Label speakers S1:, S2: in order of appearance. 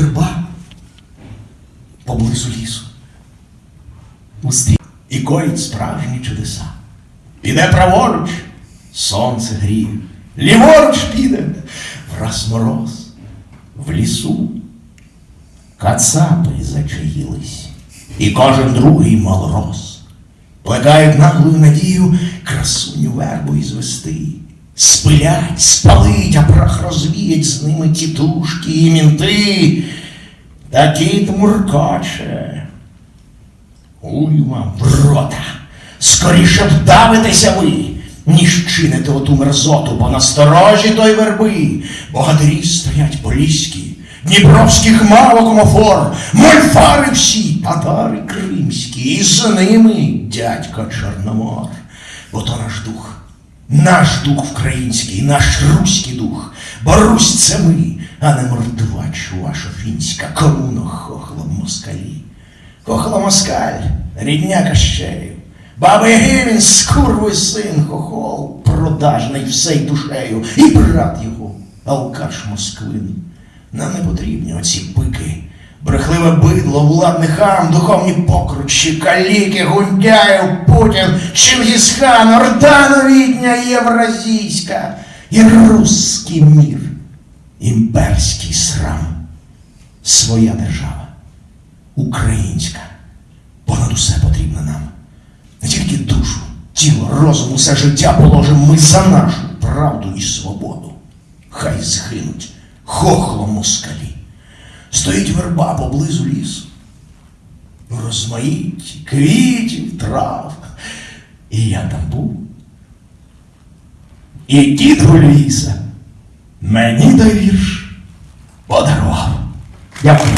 S1: верба поблизу лісу. Устрі і коїть справжні чудеса. Піде праворуч, сонце гріє, ліворуч піде, враз мороз, в лісу. Кацапи зачаїлись, і кожен другий малорос. Плекають наглую надію красуню вербу ізвести. Спилять, спалить, а прах розвіять з ними тітушки і мінти. Та кіт муркоче. Уй вам в рота! Скоріше б давитеся ви, ніж чините оту мерзоту, бо насторожі той верби, богатирі стоять поліські, дніпровських мало комофор, мольфари всі, татари кримські, і з ними дядько Чорномор. Бо то наш дух, наш дух український, наш руський дух, бо Русь це ми, а не мордувач ваша фінська, комуно хохло москалі. Кохла москаль, рідня Кащею, баба Яги скурвий син хохол, продажний всей душею, і брат його, алкаш Москвин. Нам не потрібні оці пики, брехливе бидло, владний хам, духовні покручі, каліки, Гундяєв, Путін, Чингісхан, Орда новітня євразійська і русський мір, імперський срам, своя держава українська. Понад усе потрібна нам. Не тільки душу, тіло, розум, усе життя положимо ми за нашу правду і свободу. Хай згинуть хохлом москалі. Стоїть верба поблизу лісу. Розмаїть квітів, трав. І я там був. І дід Гуліса мені той вірш подарував. Дякую.